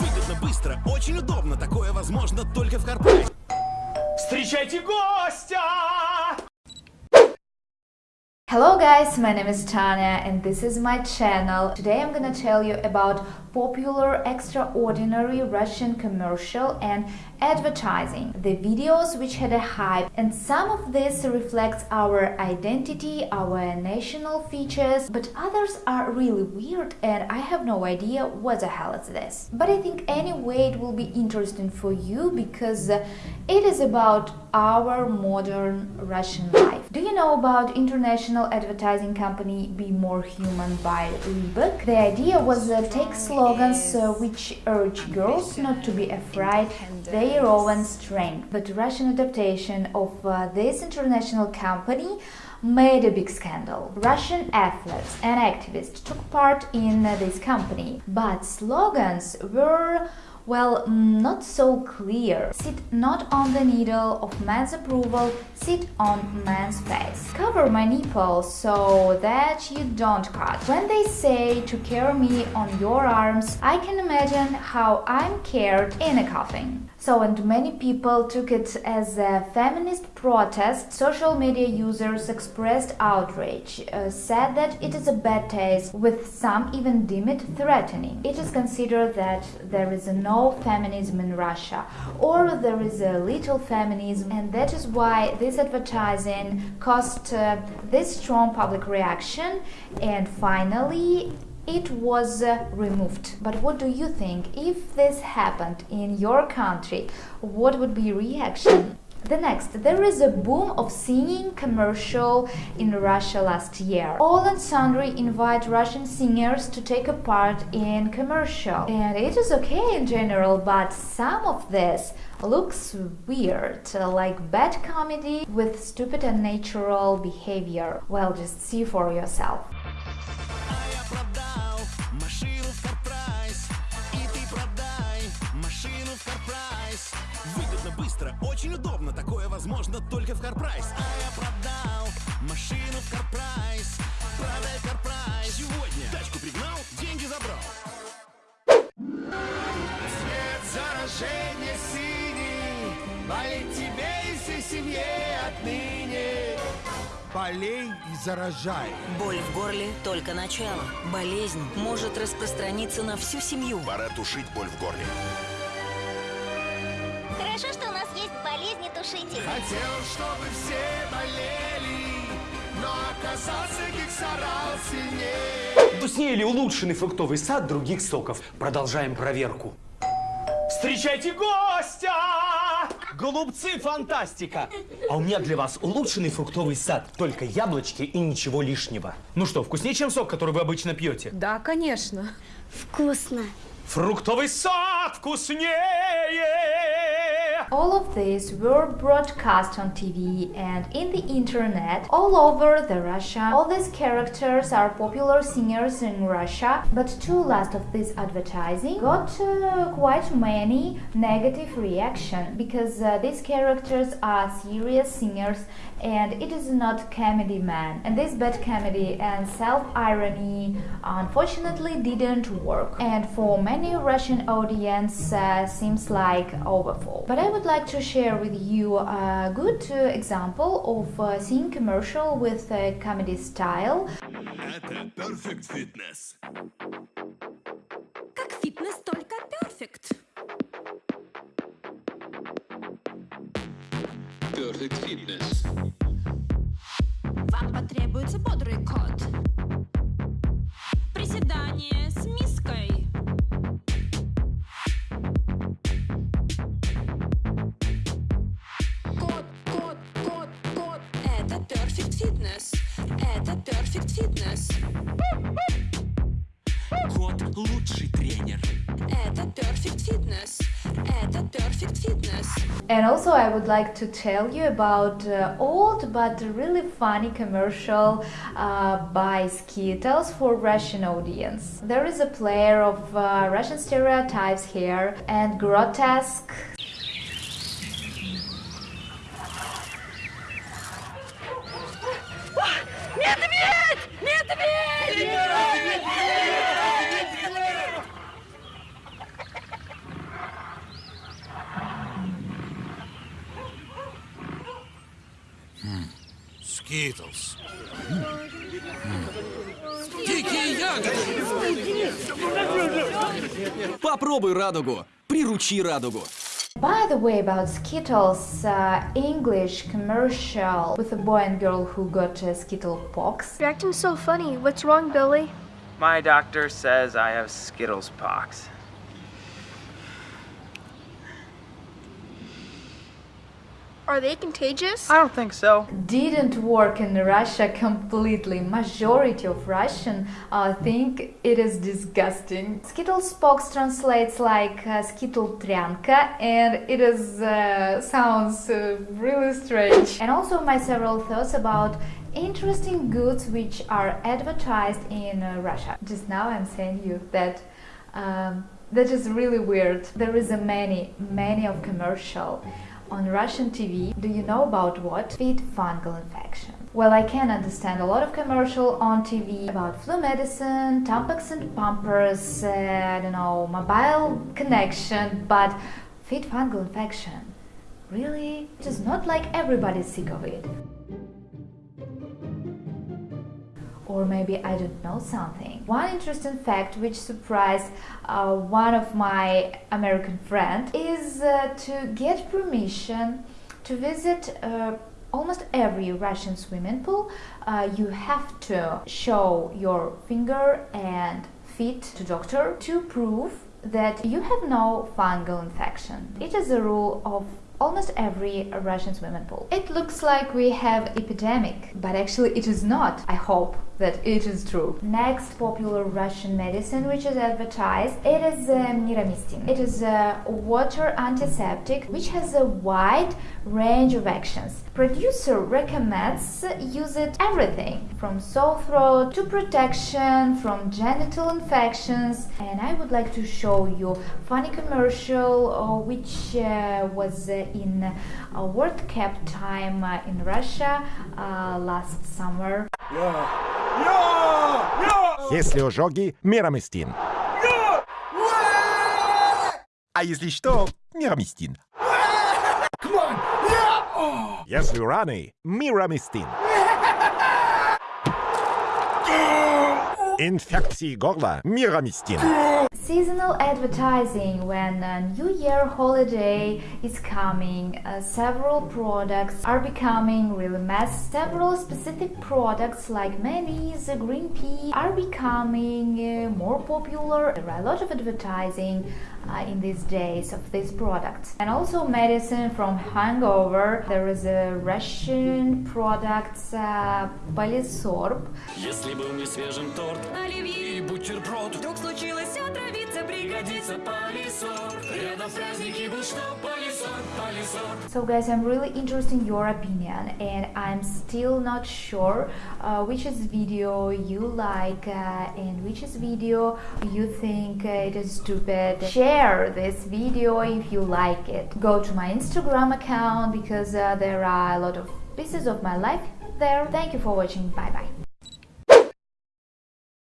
Выгодно, быстро, очень удобно. Такое возможно только в Карпрайсе. Встречайте гостя! Hello guys, my name is Tanya and this is my channel. Today I'm gonna tell you about popular extraordinary Russian commercial and advertising. The videos which had a hype and some of this reflects our identity, our national features, but others are really weird and I have no idea what the hell is this. But I think anyway it will be interesting for you because it is about our modern Russian life. Do you know about international advertising company Be More Human by Reebok? The idea was uh, take slogans uh, which urge girls not to be afraid their own strength. But Russian adaptation of uh, this international company made a big scandal. Russian athletes and activists took part in uh, this company, but slogans were well, not so clear. Sit not on the needle of man's approval, sit on man's face. Cover my nipples so that you don't cut. When they say to carry me on your arms, I can imagine how I'm carried in a coffin. So, and many people took it as a feminist protest. Social media users expressed outrage, uh, said that it is a bad taste, with some even deem it threatening. It is considered that there is no feminism in Russia, or there is a little feminism, and that is why this advertising caused uh, this strong public reaction, and finally it was uh, removed. But what do you think? If this happened in your country, what would be reaction? The next, there is a boom of singing commercial in Russia last year. All and sundry invite Russian singers to take a part in commercial. And it is okay in general, but some of this looks weird, like bad comedy with stupid and natural behavior. Well, just see for yourself. Очень удобно. Такое возможно только в Карпрайс. А я продал машину в Карпрайс. Продай Карпрайс. Сегодня тачку пригнал, деньги забрал. Цвет заражения синий Болеть тебе и всей семье отныне Болей и заражай Боль в горле – только начало. Болезнь может распространиться на всю семью. Пора тушить боль в горле. Болезнетушитель. Хотел, чтобы все болели Но оказался гексорал сильнее Вкуснее улучшенный фруктовый сад других соков? Продолжаем проверку. Встречайте гостя! Голубцы, фантастика! А у меня для вас улучшенный фруктовый сад. Только яблочки и ничего лишнего. Ну что, вкуснее, чем сок, который вы обычно пьете? Да, конечно. Вкусно. Фруктовый сад вкуснее! All of these were broadcast on TV and in the internet all over the Russia. All these characters are popular singers in Russia, but two last of this advertising got uh, quite many negative reaction because uh, these characters are serious singers and it is not comedy man. And this bad comedy and self-irony unfortunately didn't work and for many Russian audience uh, seems like overfall. But I would like to share with you a good uh, example of uh, seeing commercial with a comedy style. Это Perfect Fitness. Как фитнес, только перфект. Perfect Fitness. Вам потребуется бодрый кот. Приседание с миской. Это Perfect Fitness. Кот лучший тренер. Это Perfect Fitness. Это Perfect Fitness. And also, I would like to tell you about uh, old but really funny commercial uh, by Skittles for Russian audience. There is a player of uh, Russian stereotypes here and grotesque Дикие ягоды! Попробуй радугу. Приручи радугу. By the way, about Skittles, uh, English commercial with a boy and girl who got uh, Skittle pox. You're acting so funny. What's wrong, Billy? My doctor says I have Skittles pox. Are they contagious? I don't think so. Didn't work in Russia completely. Majority of Russian uh, think it is disgusting. Skittles pox translates like uh, skittle tryanka, and it is uh, sounds uh, really strange. And also my several thoughts about interesting goods which are advertised in uh, Russia. Just now I'm saying you that um, that is really weird. There is a many, many of commercial on Russian TV. Do you know about what? Feed fungal infection. Well, I can understand a lot of commercial on TV about flu medicine, Tampax and Pampers, uh, I don't know, mobile connection, but feed fungal infection. Really? It is not like everybody's sick of it. Or maybe I don't know something. One interesting fact which surprised uh, one of my American friend is uh, to get permission to visit uh, almost every Russian swimming pool. Uh, you have to show your finger and feet to doctor to prove that you have no fungal infection. It is a rule of almost every Russian swimming pool. It looks like we have epidemic, but actually it is not. I hope that it is true. Next popular Russian medicine which is advertised, it is uh, Miramistin. It is a water antiseptic which has a wide range of actions. Producer recommends use it everything from sore throat to protection from genital infections and I would like to show you funny commercial uh, which uh, was uh, in a World Cup time uh, in Russia uh, last summer. Если ожоги, мирамистин. А если что, мирамистин. Если раны, мирамистин. Инфекции горла, мирамистин. Seasonal advertising when a New Year holiday is coming, uh, several products are becoming really mass. Several specific products like mayonnaise, green pea are becoming uh, more popular. There are a lot of advertising uh, in these days of these products. And also medicine from hangover. There is a Russian product, uh, Polisorb. Если был не свежим торт Оливье и бутерброд, Вдруг случилось отравиться, So guys, I'm really interested in your opinion and I'm still not sure uh, which is video you like uh, and which is video you think uh, it is stupid. Share this video if you like it. Go to my Instagram account because uh, there are a lot of pieces of my life there. Thank you for watching. Bye bye.